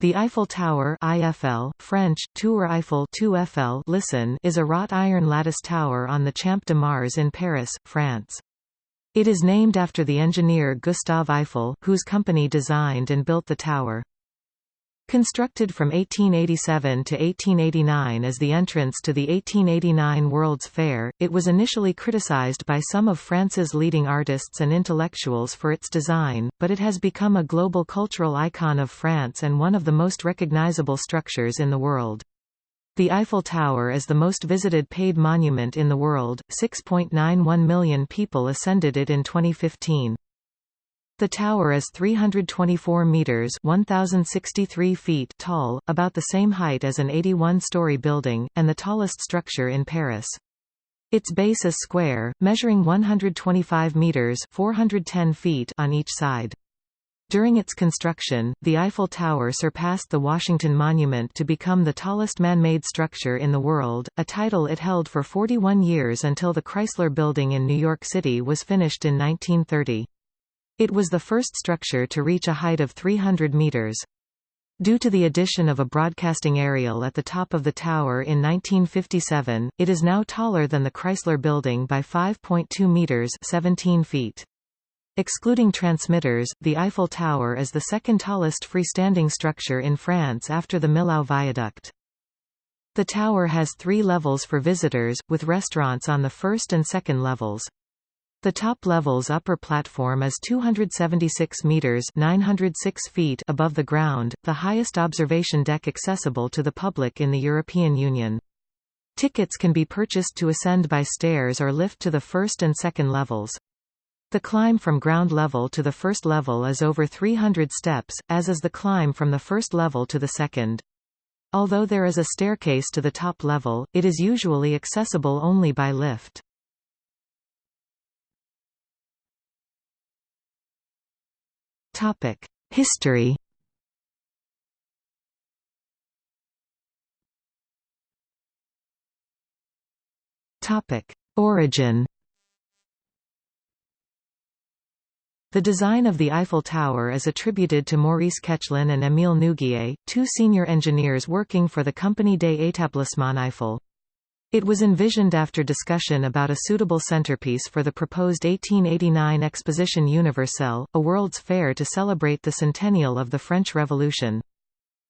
The Eiffel Tower IFL, French, Tour Eiffel 2FL listen, is a wrought iron lattice tower on the Champ de Mars in Paris, France. It is named after the engineer Gustave Eiffel, whose company designed and built the tower. Constructed from 1887 to 1889 as the entrance to the 1889 World's Fair, it was initially criticized by some of France's leading artists and intellectuals for its design, but it has become a global cultural icon of France and one of the most recognizable structures in the world. The Eiffel Tower is the most visited paid monument in the world, 6.91 million people ascended it in 2015. The tower is 324 meters (1063 feet) tall, about the same height as an 81-story building, and the tallest structure in Paris. Its base is square, measuring 125 meters (410 feet) on each side. During its construction, the Eiffel Tower surpassed the Washington Monument to become the tallest man-made structure in the world, a title it held for 41 years until the Chrysler Building in New York City was finished in 1930. It was the first structure to reach a height of 300 meters. Due to the addition of a broadcasting aerial at the top of the tower in 1957, it is now taller than the Chrysler Building by 5.2 meters 17 feet. Excluding transmitters, the Eiffel Tower is the second tallest freestanding structure in France after the Millau Viaduct. The tower has three levels for visitors, with restaurants on the first and second levels. The top level's upper platform is 276 meters (906 feet) above the ground, the highest observation deck accessible to the public in the European Union. Tickets can be purchased to ascend by stairs or lift to the first and second levels. The climb from ground level to the first level is over 300 steps, as is the climb from the first level to the second. Although there is a staircase to the top level, it is usually accessible only by lift. History. Topic: Origin. The design of the Eiffel Tower is attributed to Maurice Koechlin and Émile Nouguier, two senior engineers working for the Compagnie des Établissements Eiffel. It was envisioned after discussion about a suitable centerpiece for the proposed 1889 Exposition Universelle, a World's Fair to celebrate the centennial of the French Revolution.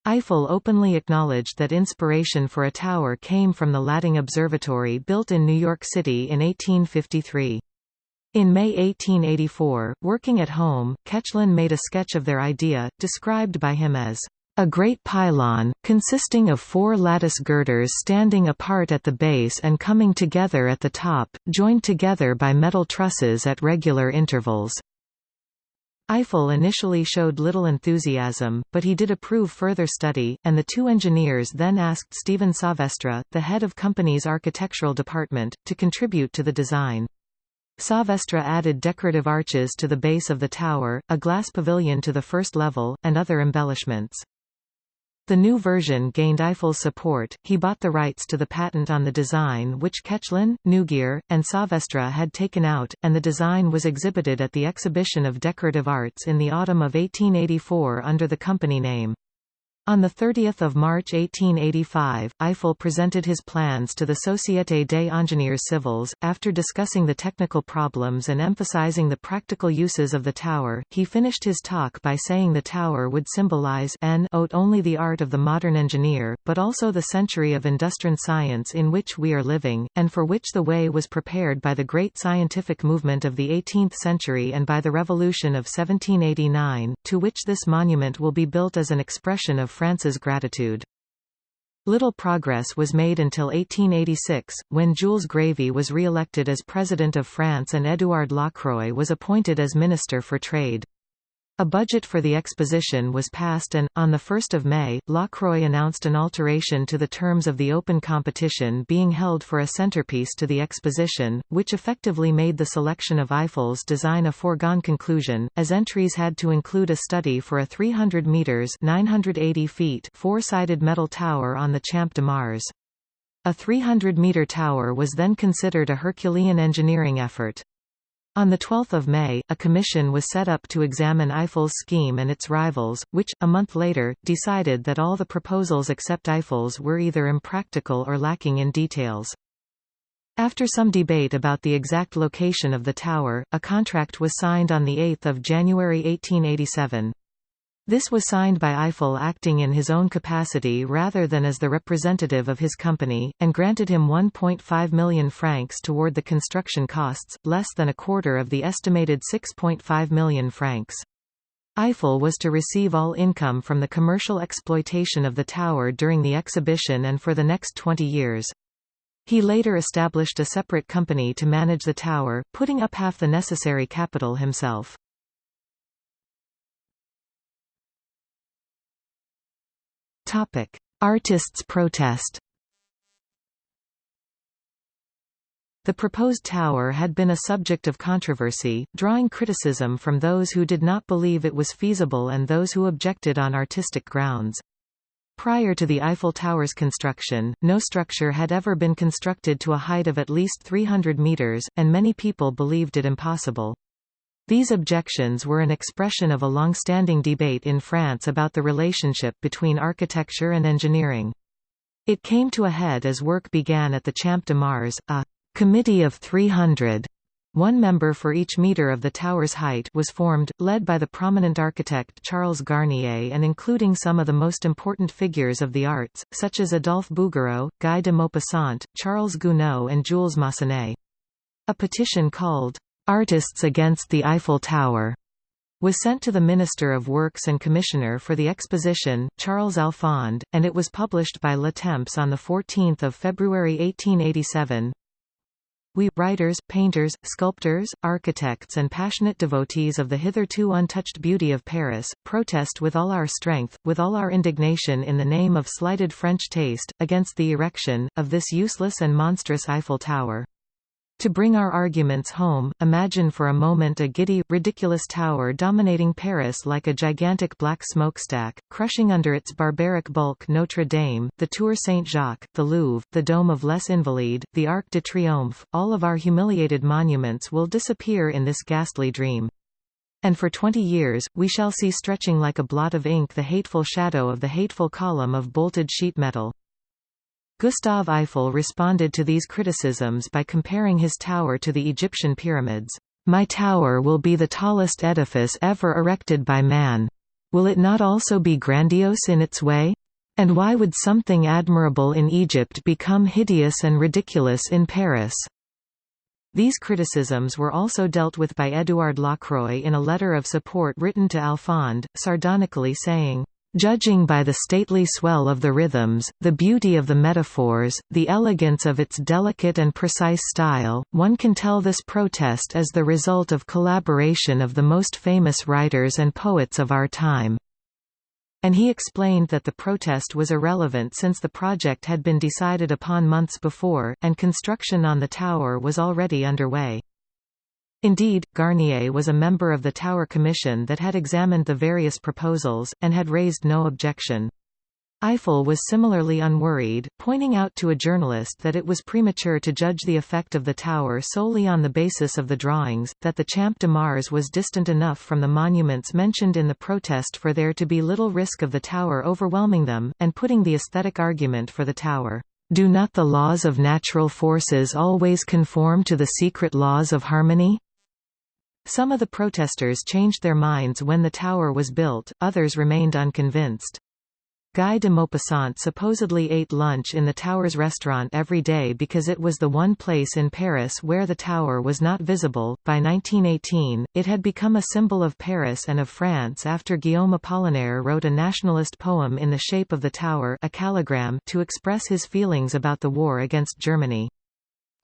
Eiffel openly acknowledged that inspiration for a tower came from the Latting Observatory built in New York City in 1853. In May 1884, working at home, Koechlin made a sketch of their idea, described by him as a great pylon, consisting of four lattice girders standing apart at the base and coming together at the top, joined together by metal trusses at regular intervals. Eiffel initially showed little enthusiasm, but he did approve further study, and the two engineers then asked Stephen Sauvestre, the head of company's architectural department, to contribute to the design. Sauvestre added decorative arches to the base of the tower, a glass pavilion to the first level, and other embellishments. The new version gained Eiffel's support, he bought the rights to the patent on the design which Koechlin, Nouguier, and Sauvestre had taken out, and the design was exhibited at the Exhibition of Decorative Arts in the autumn of 1884 under the company name. On 30 March 1885, Eiffel presented his plans to the Société des Ingénieurs Civils. After discussing the technical problems and emphasizing the practical uses of the tower, he finished his talk by saying the tower would symbolize not only the art of the modern engineer, but also the century of industrial science in which we are living, and for which the way was prepared by the great scientific movement of the 18th century and by the Revolution of 1789, to which this monument will be built as an expression of France's gratitude. Little progress was made until 1886, when Jules Grévy was re-elected as President of France and Édouard Lacroix was appointed as Minister for Trade. A budget for the exposition was passed and, on 1 May, Lacroix announced an alteration to the terms of the open competition being held for a centerpiece to the exposition, which effectively made the selection of Eiffel's design a foregone conclusion, as entries had to include a study for a 300 metres 980 feet four-sided metal tower on the Champ de Mars. A 300-metre tower was then considered a Herculean engineering effort. On 12 May, a commission was set up to examine Eiffel's scheme and its rivals, which, a month later, decided that all the proposals except Eiffel's were either impractical or lacking in details. After some debate about the exact location of the tower, a contract was signed on 8 January 1887. This was signed by Eiffel acting in his own capacity rather than as the representative of his company, and granted him 1.5 million francs toward the construction costs, less than a quarter of the estimated 6.5 million francs. Eiffel was to receive all income from the commercial exploitation of the tower during the exhibition and for the next 20 years. He later established a separate company to manage the tower, putting up half the necessary capital himself. Topic: Artists' protest. The proposed tower had been a subject of controversy, drawing criticism from those who did not believe it was feasible and those who objected on artistic grounds. Prior to the Eiffel Tower's construction, no structure had ever been constructed to a height of at least 300 meters, and many people believed it impossible. These objections were an expression of a long-standing debate in France about the relationship between architecture and engineering. It came to a head as work began at the Champ de Mars, a «committee of 300» one member for each metre of the tower's height was formed, led by the prominent architect Charles Garnier and including some of the most important figures of the arts, such as Adolphe Bouguereau, Guy de Maupassant, Charles Gounod and Jules Massenet. A petition called, Artists Against the Eiffel Tower was sent to the Minister of Works and Commissioner for the Exposition, Charles Alphand, and it was published by Le Temps on 14 February 1887. We, writers, painters, sculptors, architects and passionate devotees of the hitherto untouched beauty of Paris, protest with all our strength, with all our indignation in the name of slighted French taste, against the erection, of this useless and monstrous Eiffel Tower. To bring our arguments home, imagine for a moment a giddy, ridiculous tower dominating Paris like a gigantic black smokestack, crushing under its barbaric bulk Notre Dame, the Tour Saint-Jacques, the Louvre, the Dome of Les Invalides, the Arc de Triomphe, all of our humiliated monuments will disappear in this ghastly dream. And for twenty years, we shall see stretching like a blot of ink the hateful shadow of the hateful column of bolted sheet metal. Gustave Eiffel responded to these criticisms by comparing his tower to the Egyptian pyramids. My tower will be the tallest edifice ever erected by man. Will it not also be grandiose in its way? And why would something admirable in Egypt become hideous and ridiculous in Paris? These criticisms were also dealt with by Édouard Lacroix in a letter of support written to Alphand, sardonically saying, Judging by the stately swell of the rhythms, the beauty of the metaphors, the elegance of its delicate and precise style, one can tell this protest is the result of collaboration of the most famous writers and poets of our time. And he explained that the protest was irrelevant since the project had been decided upon months before, and construction on the tower was already underway. Indeed, Garnier was a member of the Tower Commission that had examined the various proposals, and had raised no objection. Eiffel was similarly unworried, pointing out to a journalist that it was premature to judge the effect of the tower solely on the basis of the drawings, that the Champ de Mars was distant enough from the monuments mentioned in the protest for there to be little risk of the tower overwhelming them, and putting the aesthetic argument for the tower. Do not the laws of natural forces always conform to the secret laws of harmony? Some of the protesters changed their minds when the tower was built, others remained unconvinced. Guy de Maupassant supposedly ate lunch in the tower's restaurant every day because it was the one place in Paris where the tower was not visible. By 1918, it had become a symbol of Paris and of France after Guillaume Apollinaire wrote a nationalist poem in the shape of the tower a calligram to express his feelings about the war against Germany.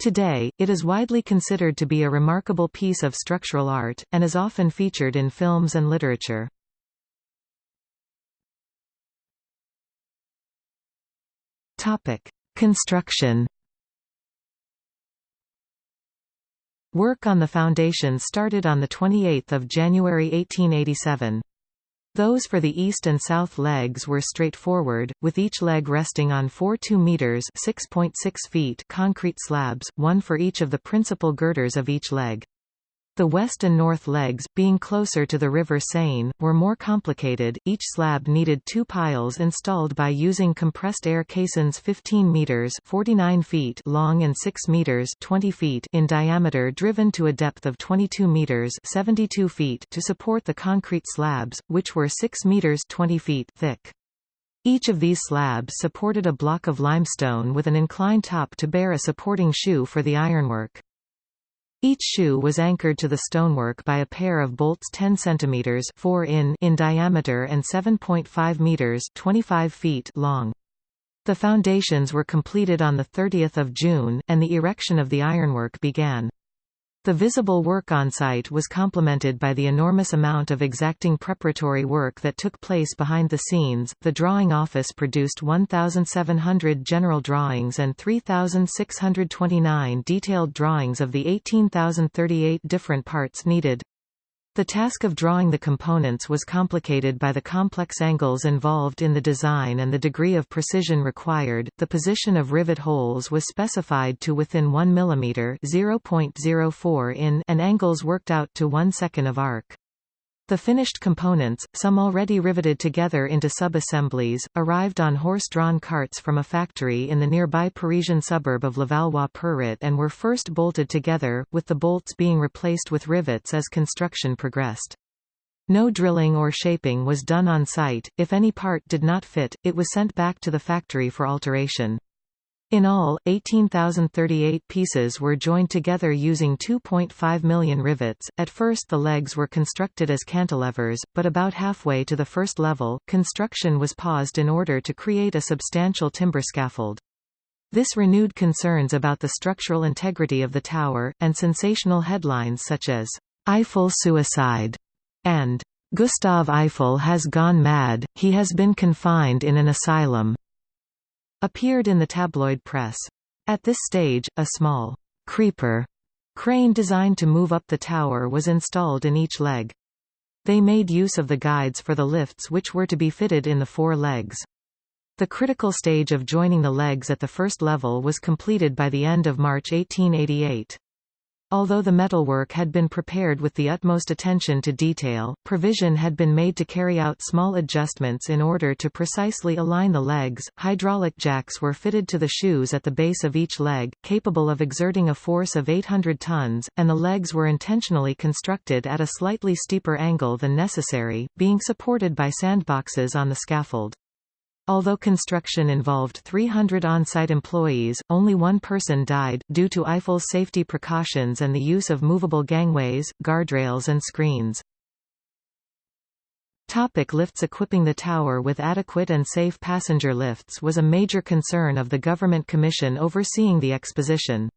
Today, it is widely considered to be a remarkable piece of structural art, and is often featured in films and literature. Construction Work on the foundation started on 28 January 1887. Those for the east and south legs were straightforward, with each leg resting on four 2 meters (6.6 feet) concrete slabs, one for each of the principal girders of each leg. The west and north legs, being closer to the River Seine, were more complicated. Each slab needed two piles installed by using compressed air caissons 15 meters (49 feet) long and 6 meters (20 feet) in diameter driven to a depth of 22 meters (72 feet) to support the concrete slabs, which were 6 meters (20 feet) thick. Each of these slabs supported a block of limestone with an inclined top to bear a supporting shoe for the ironwork. Each shoe was anchored to the stonework by a pair of bolts 10 cm 4 in in diameter and 7.5 meters 25 feet long. The foundations were completed on 30 June, and the erection of the ironwork began. The visible work on site was complemented by the enormous amount of exacting preparatory work that took place behind the scenes. The drawing office produced 1,700 general drawings and 3,629 detailed drawings of the 18,038 different parts needed. The task of drawing the components was complicated by the complex angles involved in the design and the degree of precision required. The position of rivet holes was specified to within 1 mm (0.04 in) and angles worked out to 1 second of arc. The finished components, some already riveted together into sub-assemblies, arrived on horse-drawn carts from a factory in the nearby Parisian suburb of Levallois-Perret and were first bolted together, with the bolts being replaced with rivets as construction progressed. No drilling or shaping was done on site, if any part did not fit, it was sent back to the factory for alteration. In all, 18,038 pieces were joined together using 2.5 million rivets. At first the legs were constructed as cantilevers, but about halfway to the first level, construction was paused in order to create a substantial timber scaffold. This renewed concerns about the structural integrity of the tower, and sensational headlines such as, "'Eiffel Suicide' and "'Gustave Eiffel has gone mad, he has been confined in an asylum' appeared in the tabloid press. At this stage, a small creeper crane designed to move up the tower was installed in each leg. They made use of the guides for the lifts which were to be fitted in the four legs. The critical stage of joining the legs at the first level was completed by the end of March 1888. Although the metalwork had been prepared with the utmost attention to detail, provision had been made to carry out small adjustments in order to precisely align the legs. Hydraulic jacks were fitted to the shoes at the base of each leg, capable of exerting a force of 800 tons, and the legs were intentionally constructed at a slightly steeper angle than necessary, being supported by sandboxes on the scaffold. Although construction involved 300 on-site employees, only one person died, due to Eiffel's safety precautions and the use of movable gangways, guardrails and screens. Topic lifts Equipping the tower with adequate and safe passenger lifts was a major concern of the government commission overseeing the exposition.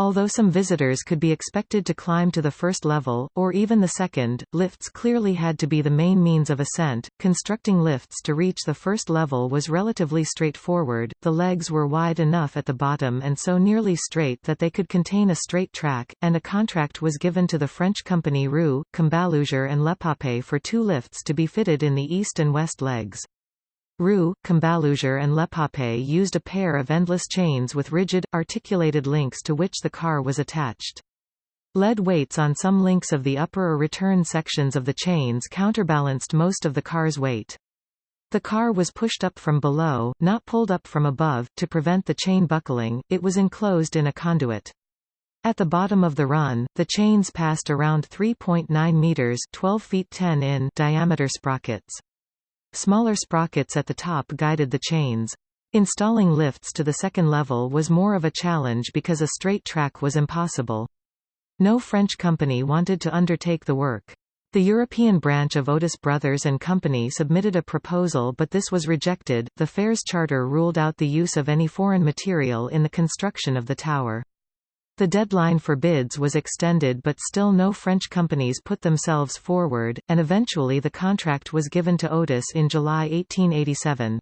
Although some visitors could be expected to climb to the first level, or even the second, lifts clearly had to be the main means of ascent. Constructing lifts to reach the first level was relatively straightforward, the legs were wide enough at the bottom and so nearly straight that they could contain a straight track, and a contract was given to the French company Roux, Combaluzier and Lepapé for two lifts to be fitted in the east and west legs. Roux, Combaluzier and Lepapé used a pair of endless chains with rigid, articulated links to which the car was attached. Lead weights on some links of the upper or return sections of the chains counterbalanced most of the car's weight. The car was pushed up from below, not pulled up from above, to prevent the chain buckling, it was enclosed in a conduit. At the bottom of the run, the chains passed around 3.9 meters 12 feet 10 in diameter sprockets. Smaller sprockets at the top guided the chains. Installing lifts to the second level was more of a challenge because a straight track was impossible. No French company wanted to undertake the work. The European branch of Otis Brothers and Company submitted a proposal but this was rejected. The Fairs Charter ruled out the use of any foreign material in the construction of the tower. The deadline for bids was extended but still no French companies put themselves forward, and eventually the contract was given to Otis in July 1887.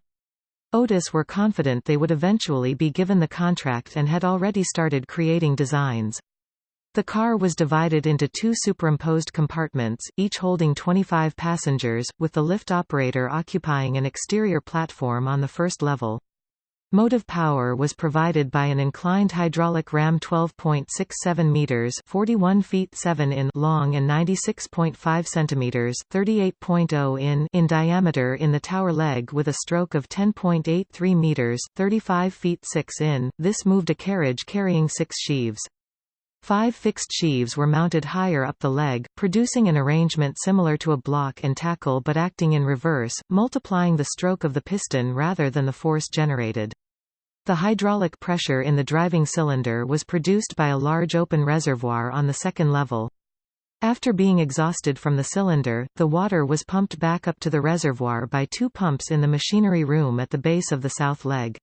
Otis were confident they would eventually be given the contract and had already started creating designs. The car was divided into two superimposed compartments, each holding 25 passengers, with the lift operator occupying an exterior platform on the first level. Motive power was provided by an inclined hydraulic ram 12.67 meters, 41 feet 7 in long and 96.5 centimeters, 38.0 in in diameter in the tower leg with a stroke of 10.83 meters, 35 feet 6 in. This moved a carriage carrying 6 sheaves. Five fixed sheaves were mounted higher up the leg, producing an arrangement similar to a block and tackle but acting in reverse, multiplying the stroke of the piston rather than the force generated. The hydraulic pressure in the driving cylinder was produced by a large open reservoir on the second level. After being exhausted from the cylinder, the water was pumped back up to the reservoir by two pumps in the machinery room at the base of the south leg.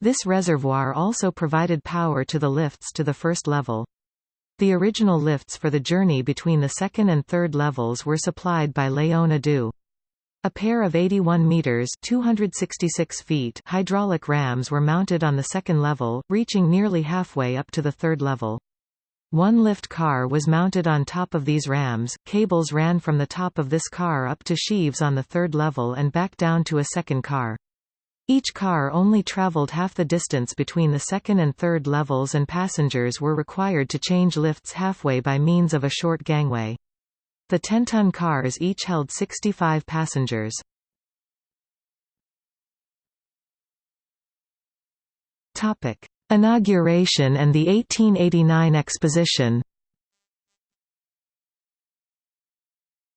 This reservoir also provided power to the lifts to the first level. The original lifts for the journey between the second and third levels were supplied by Léon Adoux. A pair of 81 meters (266 feet) hydraulic rams were mounted on the second level, reaching nearly halfway up to the third level. One lift car was mounted on top of these rams. Cables ran from the top of this car up to sheaves on the third level and back down to a second car. Each car only traveled half the distance between the second and third levels and passengers were required to change lifts halfway by means of a short gangway. The 10-ton cars each held 65 passengers. Inauguration and the 1889 exposition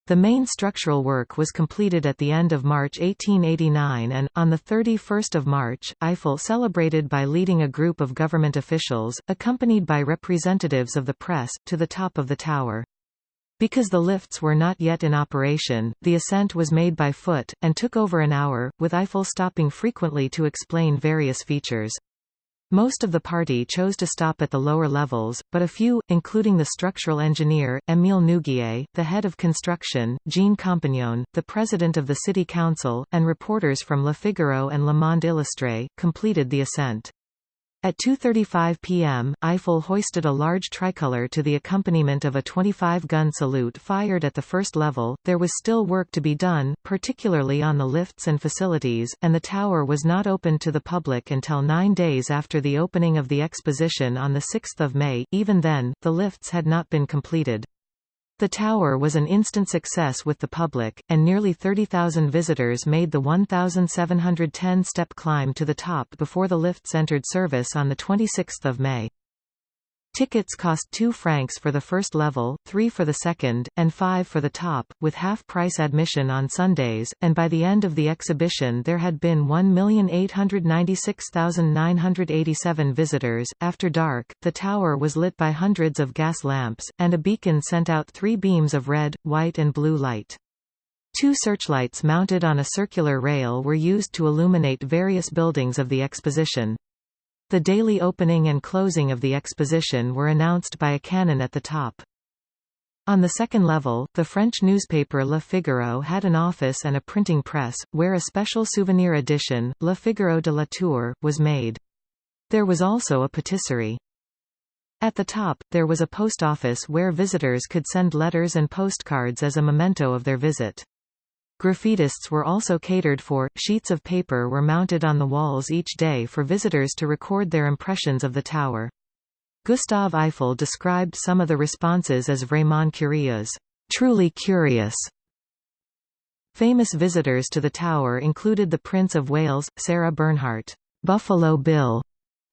The main structural work was completed at the end of March 1889 and, on 31 March, Eiffel celebrated by leading a group of government officials, accompanied by representatives of the press, to the top of the tower. Because the lifts were not yet in operation, the ascent was made by foot, and took over an hour, with Eiffel stopping frequently to explain various features. Most of the party chose to stop at the lower levels, but a few, including the structural engineer, Émile Nouguier, the head of construction, Jean Compagnon, the president of the city council, and reporters from Le Figaro and Le Monde Illustré, completed the ascent. At 2.35 p.m., Eiffel hoisted a large tricolour to the accompaniment of a 25-gun salute fired at the first level. There was still work to be done, particularly on the lifts and facilities, and the tower was not opened to the public until nine days after the opening of the exposition on 6 May. Even then, the lifts had not been completed. The tower was an instant success with the public, and nearly 30,000 visitors made the 1,710-step climb to the top before the lifts entered service on 26 May. Tickets cost 2 francs for the first level, 3 for the second, and 5 for the top, with half-price admission on Sundays, and by the end of the exhibition there had been 1,896,987 visitors. After dark, the tower was lit by hundreds of gas lamps, and a beacon sent out three beams of red, white and blue light. Two searchlights mounted on a circular rail were used to illuminate various buildings of the exposition. The daily opening and closing of the exposition were announced by a cannon at the top. On the second level, the French newspaper Le Figaro had an office and a printing press, where a special souvenir edition, Le Figaro de la Tour, was made. There was also a patisserie. At the top, there was a post office where visitors could send letters and postcards as a memento of their visit. Graffitists were also catered for, sheets of paper were mounted on the walls each day for visitors to record their impressions of the tower. Gustave Eiffel described some of the responses as vraiment curieux, truly curious. Famous visitors to the tower included the Prince of Wales, Sarah Bernhardt, Buffalo Bill,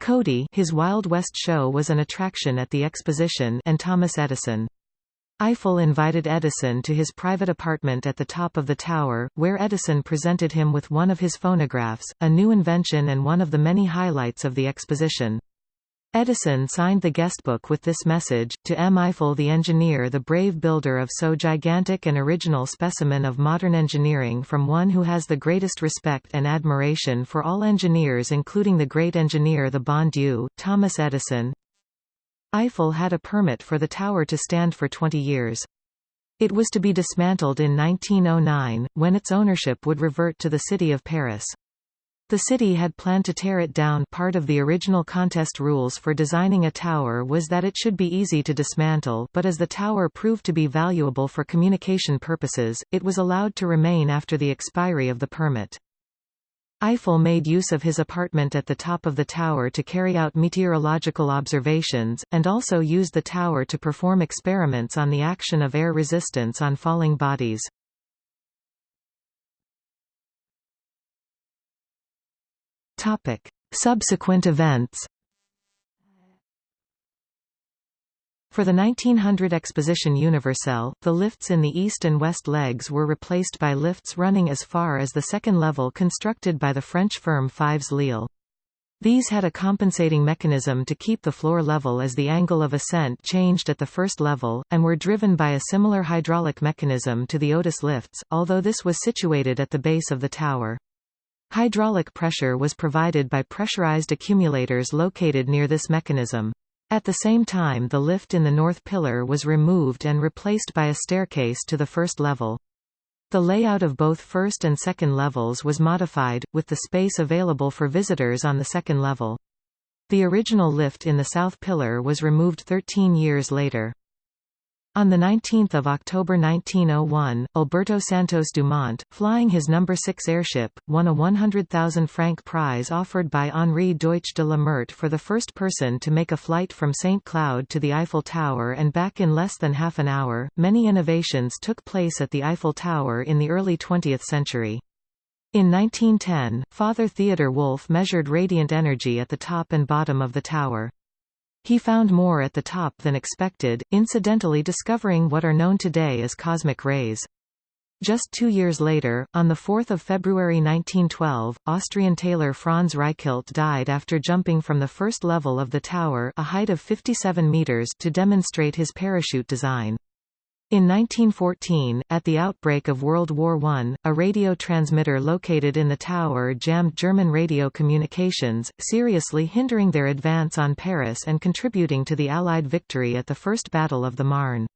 Cody his Wild West show was an attraction at the exposition and Thomas Edison. Eiffel invited Edison to his private apartment at the top of the tower, where Edison presented him with one of his phonographs, a new invention and one of the many highlights of the exposition. Edison signed the guestbook with this message, to M. Eiffel the engineer the brave builder of so gigantic and original specimen of modern engineering from one who has the greatest respect and admiration for all engineers including the great engineer the bon Dieu, Thomas Edison, Eiffel had a permit for the tower to stand for 20 years. It was to be dismantled in 1909, when its ownership would revert to the city of Paris. The city had planned to tear it down part of the original contest rules for designing a tower was that it should be easy to dismantle but as the tower proved to be valuable for communication purposes, it was allowed to remain after the expiry of the permit. Eiffel made use of his apartment at the top of the tower to carry out meteorological observations, and also used the tower to perform experiments on the action of air resistance on falling bodies. Topic. Subsequent events For the 1900 Exposition Universelle, the lifts in the east and west legs were replaced by lifts running as far as the second level constructed by the French firm Fives Lille. These had a compensating mechanism to keep the floor level as the angle of ascent changed at the first level, and were driven by a similar hydraulic mechanism to the Otis lifts, although this was situated at the base of the tower. Hydraulic pressure was provided by pressurized accumulators located near this mechanism. At the same time the lift in the north pillar was removed and replaced by a staircase to the first level. The layout of both first and second levels was modified, with the space available for visitors on the second level. The original lift in the south pillar was removed 13 years later. On 19 October 1901, Alberto Santos Dumont, flying his No. 6 airship, won a 100,000 franc prize offered by Henri Deutsch de la Meurthe for the first person to make a flight from St. Cloud to the Eiffel Tower and back in less than half an hour. Many innovations took place at the Eiffel Tower in the early 20th century. In 1910, Father Theodor Wulf measured radiant energy at the top and bottom of the tower. He found more at the top than expected, incidentally discovering what are known today as cosmic rays. Just two years later, on 4 February 1912, Austrian tailor Franz Reichelt died after jumping from the first level of the tower a height of 57 meters to demonstrate his parachute design. In 1914, at the outbreak of World War I, a radio transmitter located in the tower jammed German radio communications, seriously hindering their advance on Paris and contributing to the Allied victory at the First Battle of the Marne.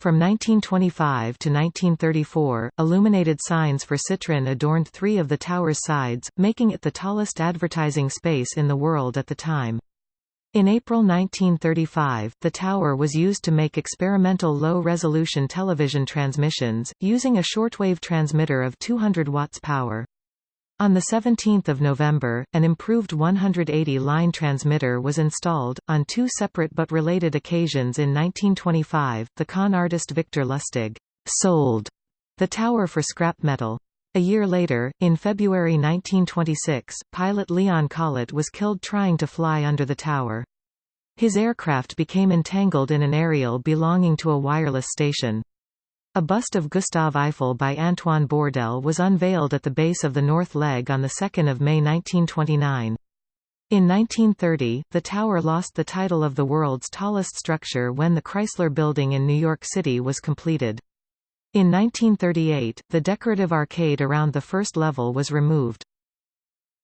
From 1925 to 1934, illuminated signs for Citroën adorned three of the tower's sides, making it the tallest advertising space in the world at the time. In April 1935, the tower was used to make experimental low-resolution television transmissions, using a shortwave transmitter of 200 watts power. On 17 November, an improved 180-line transmitter was installed. On two separate but related occasions in 1925, the con artist Victor Lustig sold the tower for scrap metal. A year later, in February 1926, pilot Leon Collet was killed trying to fly under the tower. His aircraft became entangled in an aerial belonging to a wireless station. A bust of Gustave Eiffel by Antoine Bourdelle was unveiled at the base of the north leg on 2 May 1929. In 1930, the tower lost the title of the world's tallest structure when the Chrysler Building in New York City was completed. In 1938, the decorative arcade around the first level was removed.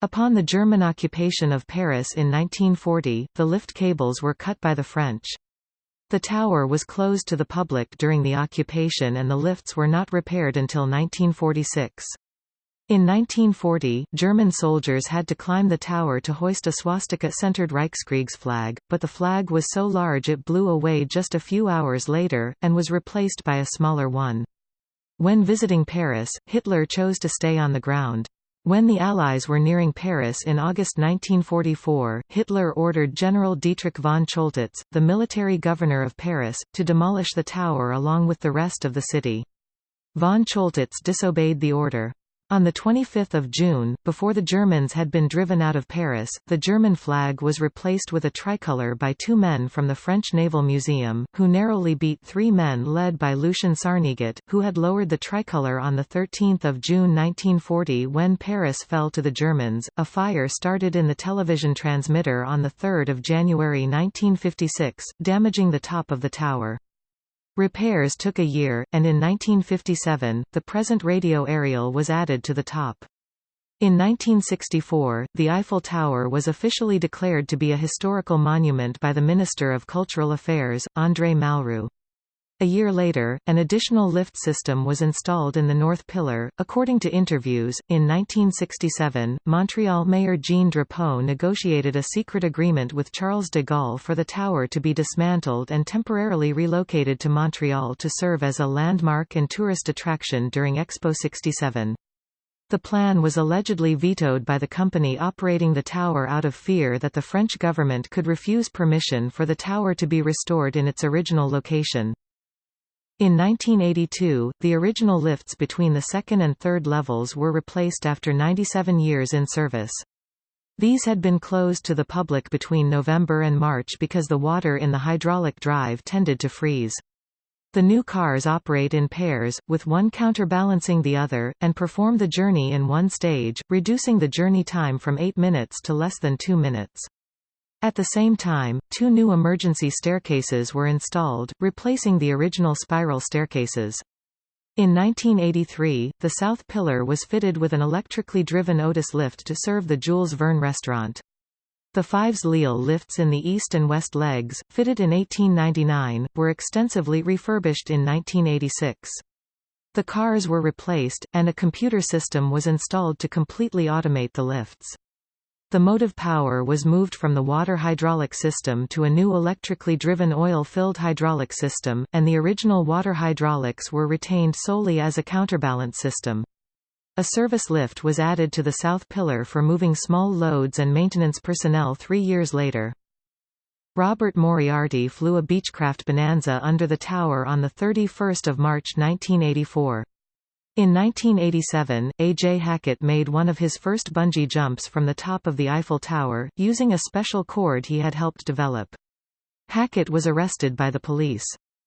Upon the German occupation of Paris in 1940, the lift cables were cut by the French. The tower was closed to the public during the occupation and the lifts were not repaired until 1946. In 1940, German soldiers had to climb the tower to hoist a swastika-centered Reichskriegsflag, but the flag was so large it blew away just a few hours later, and was replaced by a smaller one. When visiting Paris, Hitler chose to stay on the ground. When the Allies were nearing Paris in August 1944, Hitler ordered General Dietrich von Choltitz, the military governor of Paris, to demolish the tower along with the rest of the city. Von Choltitz disobeyed the order. On 25 June, before the Germans had been driven out of Paris, the German flag was replaced with a tricolour by two men from the French Naval Museum, who narrowly beat three men led by Lucien Sarniguet, who had lowered the tricolour on 13 June 1940 when Paris fell to the Germans. A fire started in the television transmitter on 3 January 1956, damaging the top of the tower. Repairs took a year, and in 1957, the present radio aerial was added to the top. In 1964, the Eiffel Tower was officially declared to be a historical monument by the Minister of Cultural Affairs, André Malraux. A year later, an additional lift system was installed in the north pillar. According to interviews, in 1967, Montreal Mayor Jean Drapeau negotiated a secret agreement with Charles de Gaulle for the tower to be dismantled and temporarily relocated to Montreal to serve as a landmark and tourist attraction during Expo 67. The plan was allegedly vetoed by the company operating the tower out of fear that the French government could refuse permission for the tower to be restored in its original location. In 1982, the original lifts between the second and third levels were replaced after 97 years in service. These had been closed to the public between November and March because the water in the hydraulic drive tended to freeze. The new cars operate in pairs, with one counterbalancing the other, and perform the journey in one stage, reducing the journey time from 8 minutes to less than 2 minutes. At the same time, two new emergency staircases were installed, replacing the original spiral staircases. In 1983, the south pillar was fitted with an electrically driven Otis lift to serve the Jules Verne restaurant. The Fives Lille lifts in the east and west legs, fitted in 1899, were extensively refurbished in 1986. The cars were replaced, and a computer system was installed to completely automate the lifts. The motive power was moved from the water hydraulic system to a new electrically driven oil-filled hydraulic system, and the original water hydraulics were retained solely as a counterbalance system. A service lift was added to the south pillar for moving small loads and maintenance personnel three years later. Robert Moriarty flew a Beechcraft Bonanza under the tower on 31 March 1984. In 1987, A. J. Hackett made one of his first bungee jumps from the top of the Eiffel Tower, using a special cord he had helped develop. Hackett was arrested by the police.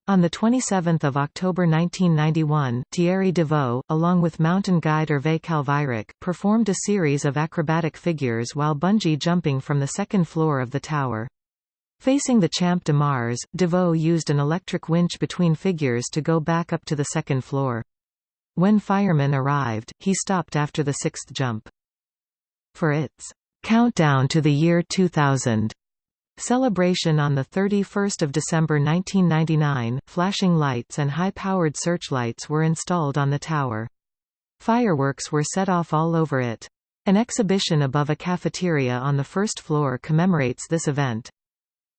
On 27 October 1991, Thierry Devaux, along with mountain guide Hervé Calvayrac, performed a series of acrobatic figures while bungee jumping from the second floor of the tower. Facing the Champ de Mars, Devaux used an electric winch between figures to go back up to the second floor. When firemen arrived, he stopped after the sixth jump. For its countdown to the year 2000 celebration on 31 December 1999, flashing lights and high-powered searchlights were installed on the tower. Fireworks were set off all over it. An exhibition above a cafeteria on the first floor commemorates this event.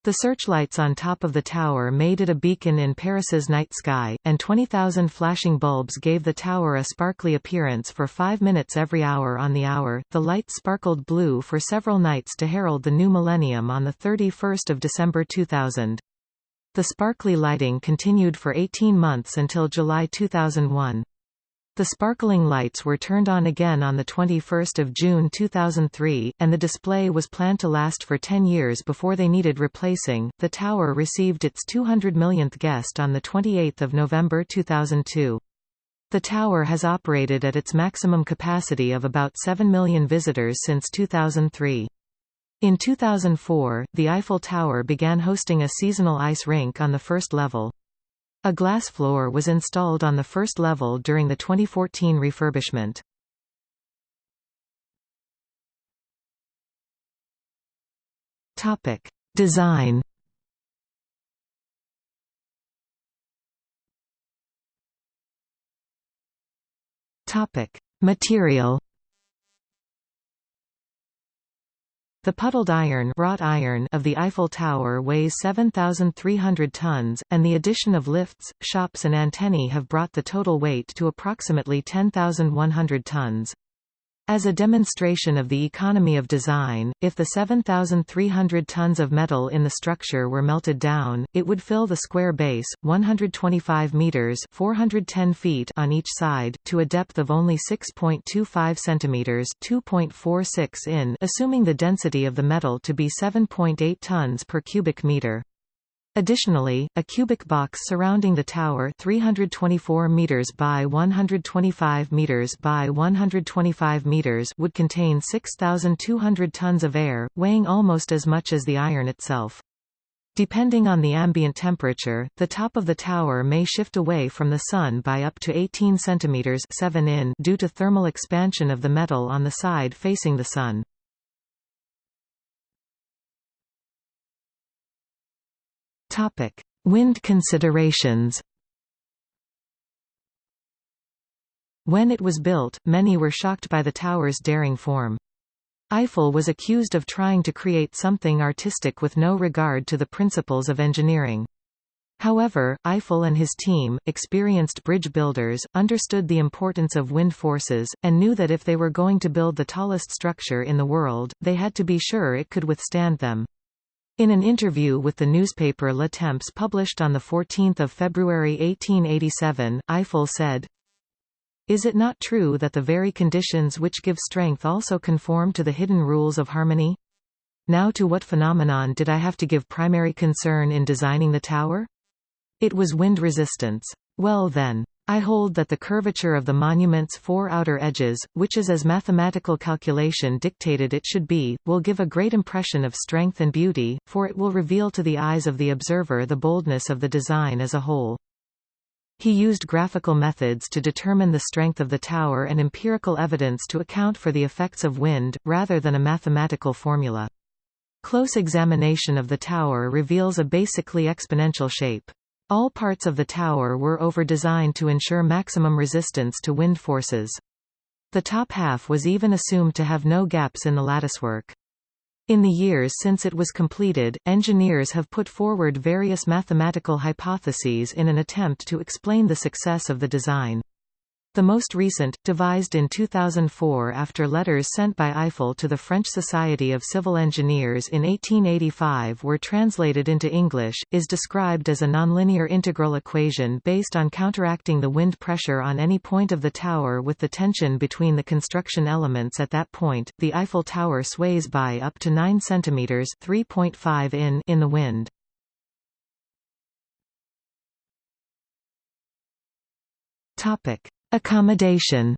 The searchlights on top of the tower made it a beacon in Paris's night sky, and 20,000 flashing bulbs gave the tower a sparkly appearance for five minutes every hour on the hour. The lights sparkled blue for several nights to herald the new millennium on 31 December 2000. The sparkly lighting continued for 18 months until July 2001. The sparkling lights were turned on again on 21 June 2003, and the display was planned to last for 10 years before they needed replacing. The tower received its 200 millionth guest on 28 November 2002. The tower has operated at its maximum capacity of about 7 million visitors since 2003. In 2004, the Eiffel Tower began hosting a seasonal ice rink on the first level. A glass floor was installed on the first level during the 2014 refurbishment. Topic: Design. Topic: Material. The puddled iron, wrought iron of the Eiffel Tower weighs 7,300 tons, and the addition of lifts, shops and antennae have brought the total weight to approximately 10,100 tons. As a demonstration of the economy of design, if the 7,300 tons of metal in the structure were melted down, it would fill the square base, 125 meters (410 feet) on each side, to a depth of only 6.25 centimeters (2.46 in), assuming the density of the metal to be 7.8 tons per cubic meter. Additionally, a cubic box surrounding the tower 324 meters by 125 meters by 125 meters would contain 6,200 tons of air, weighing almost as much as the iron itself. Depending on the ambient temperature, the top of the tower may shift away from the Sun by up to 18 centimeters 7 in due to thermal expansion of the metal on the side facing the Sun. Topic: Wind considerations. When it was built, many were shocked by the tower's daring form. Eiffel was accused of trying to create something artistic with no regard to the principles of engineering. However, Eiffel and his team, experienced bridge builders, understood the importance of wind forces, and knew that if they were going to build the tallest structure in the world, they had to be sure it could withstand them. In an interview with the newspaper Le Temps published on 14 February 1887, Eiffel said, Is it not true that the very conditions which give strength also conform to the hidden rules of harmony? Now to what phenomenon did I have to give primary concern in designing the tower? It was wind resistance. Well then. I hold that the curvature of the monument's four outer edges, which is as mathematical calculation dictated it should be, will give a great impression of strength and beauty, for it will reveal to the eyes of the observer the boldness of the design as a whole. He used graphical methods to determine the strength of the tower and empirical evidence to account for the effects of wind, rather than a mathematical formula. Close examination of the tower reveals a basically exponential shape. All parts of the tower were over-designed to ensure maximum resistance to wind forces. The top half was even assumed to have no gaps in the latticework. In the years since it was completed, engineers have put forward various mathematical hypotheses in an attempt to explain the success of the design. The most recent, devised in 2004 after letters sent by Eiffel to the French Society of Civil Engineers in 1885 were translated into English, is described as a nonlinear integral equation based on counteracting the wind pressure on any point of the tower with the tension between the construction elements at that point. The Eiffel Tower sways by up to 9 cm (3.5 in) in the wind. Topic: Accommodation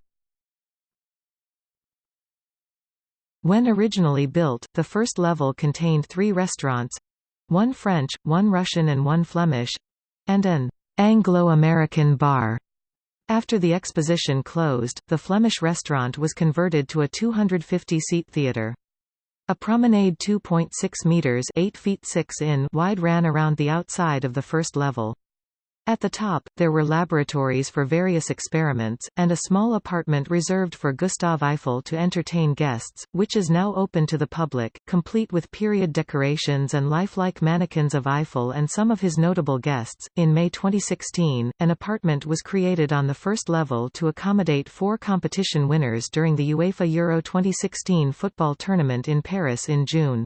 When originally built, the first level contained three restaurants—one French, one Russian and one Flemish—and an Anglo-American bar. After the exposition closed, the Flemish restaurant was converted to a 250-seat theatre. A promenade 2.6 meters (8 feet 6 in) wide ran around the outside of the first level. At the top, there were laboratories for various experiments, and a small apartment reserved for Gustave Eiffel to entertain guests, which is now open to the public, complete with period decorations and lifelike mannequins of Eiffel and some of his notable guests. In May 2016, an apartment was created on the first level to accommodate four competition winners during the UEFA Euro 2016 football tournament in Paris in June.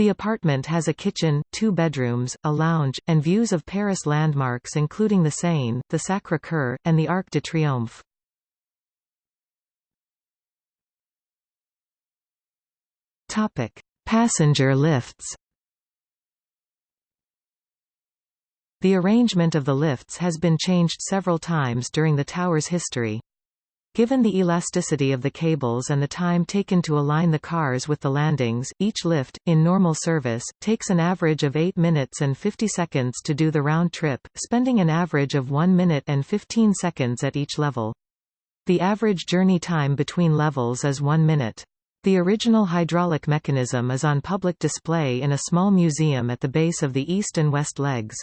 The apartment has a kitchen, two bedrooms, a lounge, and views of Paris landmarks including the Seine, the Sacré-Cœur, and the Arc de Triomphe. Topic: Passenger lifts The arrangement of the lifts has been changed several times during the tower's history. Given the elasticity of the cables and the time taken to align the cars with the landings, each lift, in normal service, takes an average of 8 minutes and 50 seconds to do the round trip, spending an average of 1 minute and 15 seconds at each level. The average journey time between levels is 1 minute. The original hydraulic mechanism is on public display in a small museum at the base of the east and west legs.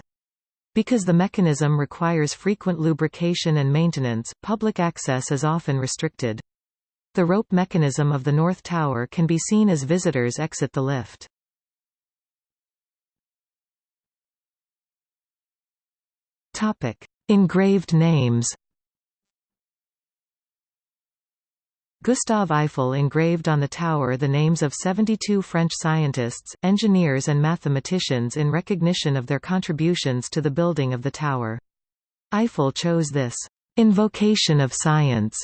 Because the mechanism requires frequent lubrication and maintenance, public access is often restricted. The rope mechanism of the North Tower can be seen as visitors exit the lift. Engraved names Gustave Eiffel engraved on the tower the names of 72 French scientists, engineers and mathematicians in recognition of their contributions to the building of the tower. Eiffel chose this «invocation of science»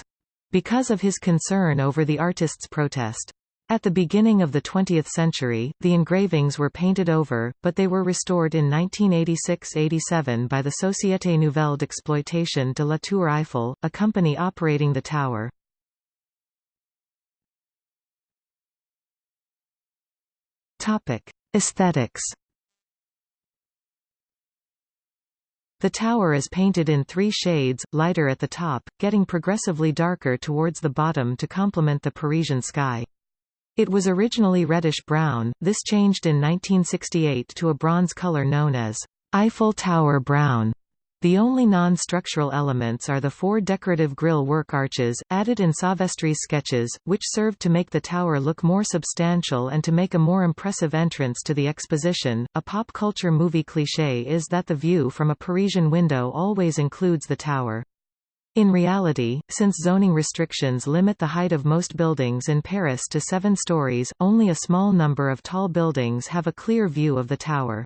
because of his concern over the artists' protest. At the beginning of the 20th century, the engravings were painted over, but they were restored in 1986–87 by the Société Nouvelle d'Exploitation de la Tour Eiffel, a company operating the tower. Topic: Aesthetics. The tower is painted in three shades, lighter at the top, getting progressively darker towards the bottom to complement the Parisian sky. It was originally reddish-brown, this changed in 1968 to a bronze color known as Eiffel Tower Brown. The only non-structural elements are the four decorative grille work arches, added in Sauvestre's sketches, which served to make the tower look more substantial and to make a more impressive entrance to the exposition. A pop culture movie cliché is that the view from a Parisian window always includes the tower. In reality, since zoning restrictions limit the height of most buildings in Paris to seven stories, only a small number of tall buildings have a clear view of the tower.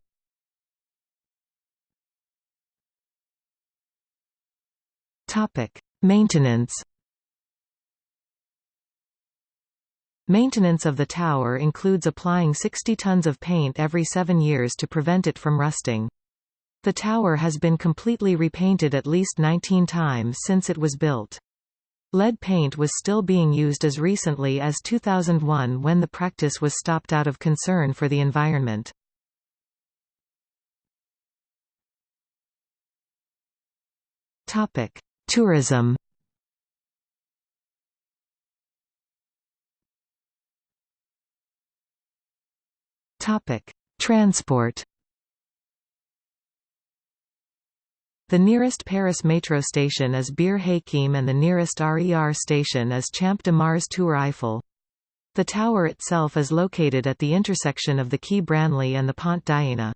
Topic: Maintenance. Maintenance of the tower includes applying 60 tons of paint every seven years to prevent it from rusting. The tower has been completely repainted at least 19 times since it was built. Lead paint was still being used as recently as 2001 when the practice was stopped out of concern for the environment. Topic: Tourism Transport. The nearest Paris metro station is Bir Hakeim and the nearest RER station is Champ de Mars Tour Eiffel. The tower itself is located at the intersection of the Quai Branly and the Pont d'Iéna.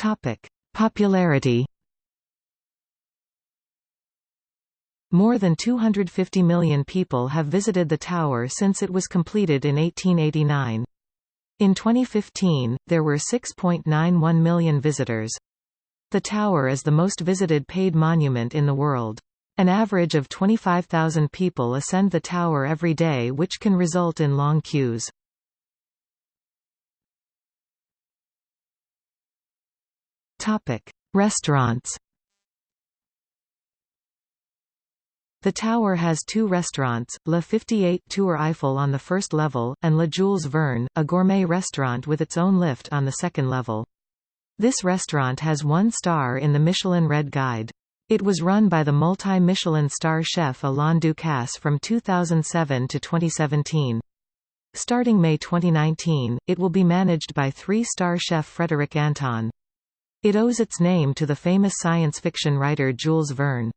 Topic: Popularity. More than 250 million people have visited the tower since it was completed in 1889. In 2015, there were 6.91 million visitors. The tower is the most visited paid monument in the world. An average of 25,000 people ascend the tower every day which can result in long queues. Topic: Restaurants. The tower has two restaurants, La 58 Tour Eiffel on the first level, and La Jules Verne, a gourmet restaurant with its own lift on the second level. This restaurant has one star in the Michelin Red Guide. It was run by the multi-Michelin star chef Alain Ducasse from 2007 to 2017. Starting May 2019, it will be managed by three-star chef Frédéric Anton. It owes its name to the famous science fiction writer Jules Verne.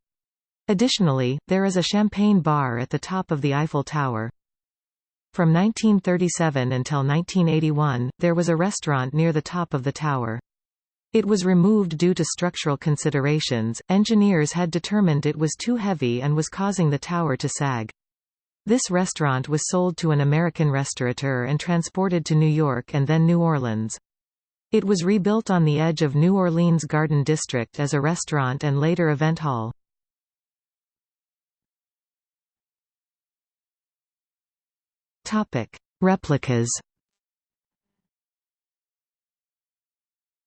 Additionally, there is a champagne bar at the top of the Eiffel Tower. From 1937 until 1981, there was a restaurant near the top of the tower. It was removed due to structural considerations. Engineers had determined it was too heavy and was causing the tower to sag. This restaurant was sold to an American restaurateur and transported to New York and then New Orleans. It was rebuilt on the edge of New Orleans Garden District as a restaurant and later event hall. Replicas.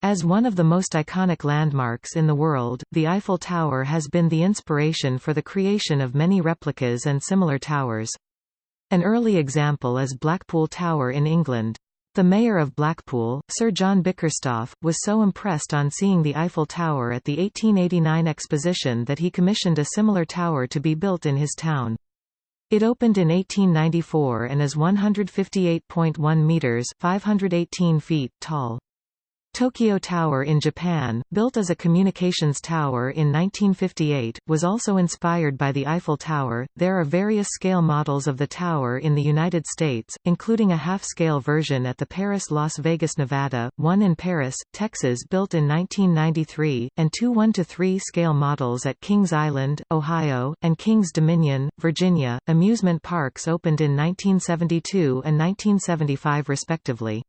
As one of the most iconic landmarks in the world, the Eiffel Tower has been the inspiration for the creation of many replicas and similar towers. An early example is Blackpool Tower in England. The mayor of Blackpool, Sir John Bickerstaff, was so impressed on seeing the Eiffel Tower at the 1889 exposition that he commissioned a similar tower to be built in his town. It opened in 1894 and is 158.1 metres 518 feet tall. Tokyo Tower in Japan, built as a communications tower in 1958, was also inspired by the Eiffel Tower. There are various scale models of the tower in the United States, including a half-scale version at the Paris Las Vegas, Nevada, one in Paris, Texas built in 1993, and two 1-to-3 scale models at Kings Island, Ohio, and Kings Dominion, Virginia. Amusement parks opened in 1972 and 1975 respectively.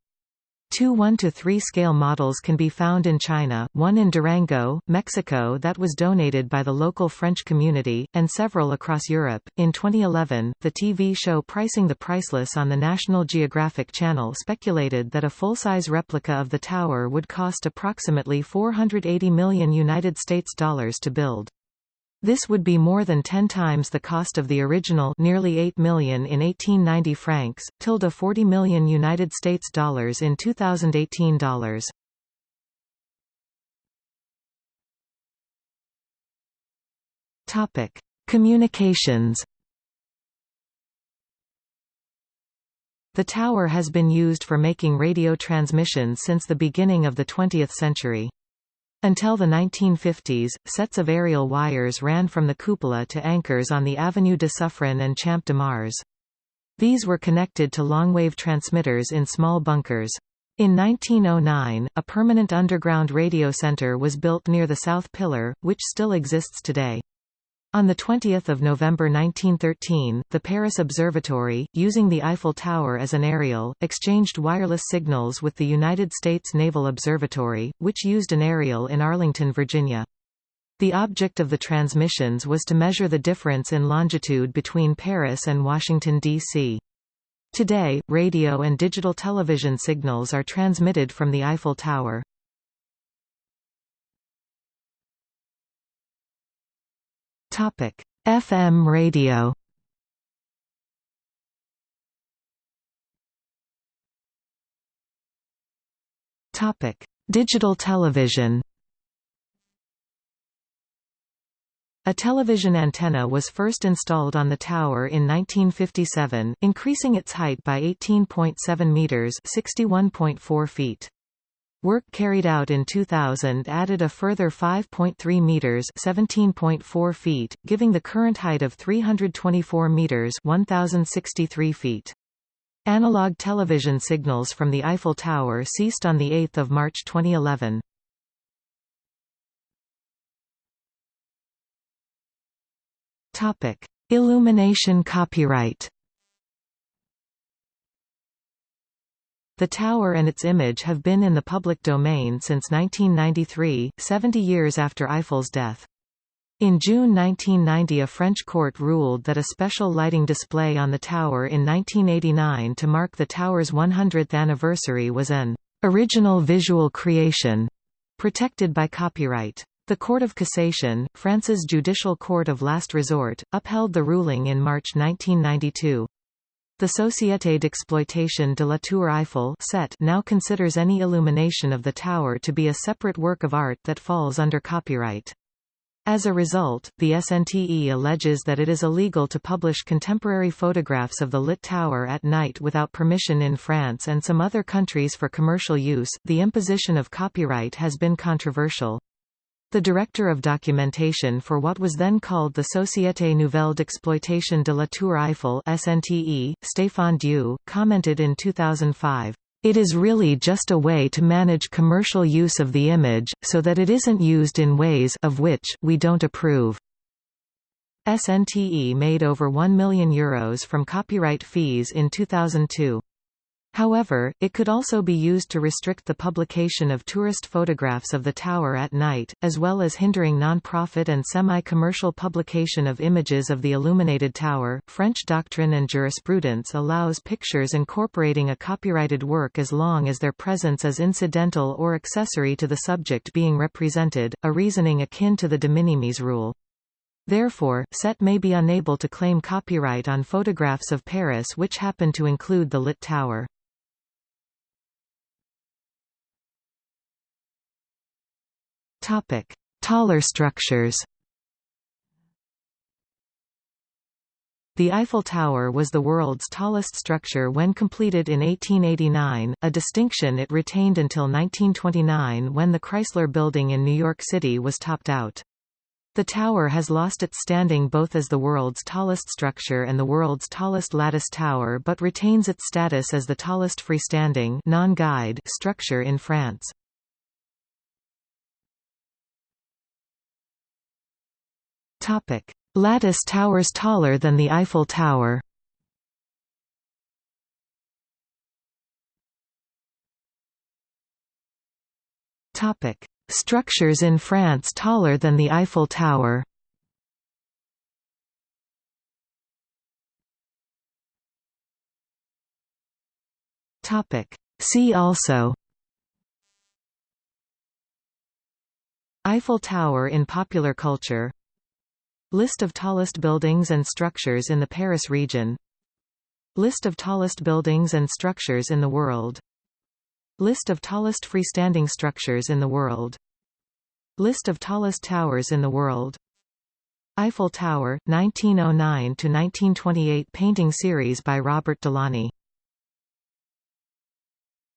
Two 1-to-3 scale models can be found in China, one in Durango, Mexico that was donated by the local French community, and several across Europe. In 2011, the TV show Pricing the Priceless on the National Geographic Channel speculated that a full-size replica of the tower would cost approximately 480 million United States dollars to build. This would be more than 10 times the cost of the original nearly 8 million in 1890 francs, tilde 40 million United States dollars in 2018 dollars. Topic: Communications The tower has been used for making radio transmissions since the beginning of the 20th century. Until the 1950s, sets of aerial wires ran from the cupola to anchors on the Avenue de Suffren and Champ de Mars. These were connected to longwave transmitters in small bunkers. In 1909, a permanent underground radio center was built near the South Pillar, which still exists today. On 20 November 1913, the Paris Observatory, using the Eiffel Tower as an aerial, exchanged wireless signals with the United States Naval Observatory, which used an aerial in Arlington, Virginia. The object of the transmissions was to measure the difference in longitude between Paris and Washington, D.C. Today, radio and digital television signals are transmitted from the Eiffel Tower. Topic: FM radio. Topic: Digital television. A television antenna was first installed on the tower in 1957, increasing its height by 18.7 meters (61.4 feet). Work carried out in 2000 added a further 5.3 meters (17.4 feet), giving the current height of 324 meters (1063 feet). Analog television signals from the Eiffel Tower ceased on the 8th of March 2011. Topic: Illumination copyright. The tower and its image have been in the public domain since 1993, 70 years after Eiffel's death. In June 1990 a French court ruled that a special lighting display on the tower in 1989 to mark the tower's 100th anniversary was an original visual creation, protected by copyright. The Court of Cassation, France's judicial court of last resort, upheld the ruling in March 1992. The Société d'exploitation de la Tour Eiffel set now considers any illumination of the tower to be a separate work of art that falls under copyright. As a result, the SNTE alleges that it is illegal to publish contemporary photographs of the lit tower at night without permission in France and some other countries for commercial use. The imposition of copyright has been controversial. The director of documentation for what was then called the Société Nouvelle d'Exploitation de la Tour Eiffel SNTE, Stéphane Dieu, commented in 2005, "...it is really just a way to manage commercial use of the image, so that it isn't used in ways of which we don't approve." SNTE made over €1 million Euros from copyright fees in 2002. However, it could also be used to restrict the publication of tourist photographs of the tower at night, as well as hindering non-profit and semi-commercial publication of images of the illuminated tower. French doctrine and jurisprudence allows pictures incorporating a copyrighted work as long as their presence is incidental or accessory to the subject being represented, a reasoning akin to the de minimis rule. Therefore, SETE may be unable to claim copyright on photographs of Paris which happen to include the lit tower. Topic: Taller structures. The Eiffel Tower was the world's tallest structure when completed in 1889, a distinction it retained until 1929 when the Chrysler Building in New York City was topped out. The tower has lost its standing both as the world's tallest structure and the world's tallest lattice tower but retains its status as the tallest freestanding non-guyed structure in France. Topic: Lattice towers taller than the Eiffel Tower. Topic: Structures in France taller than the Eiffel Tower. Topic: See also. Eiffel Tower in popular culture List of tallest buildings and structures in the Paris region. List of tallest buildings and structures in the world. List of tallest freestanding structures in the world. List of tallest towers in the world. Eiffel Tower, 1909–1928 painting series by Robert Delaunay